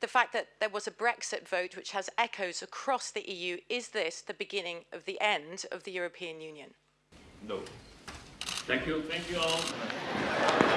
the fact that there was a Brexit vote which has echoes across the EU, is this the beginning of the end of the European Union? No. Thank you. Thank you all.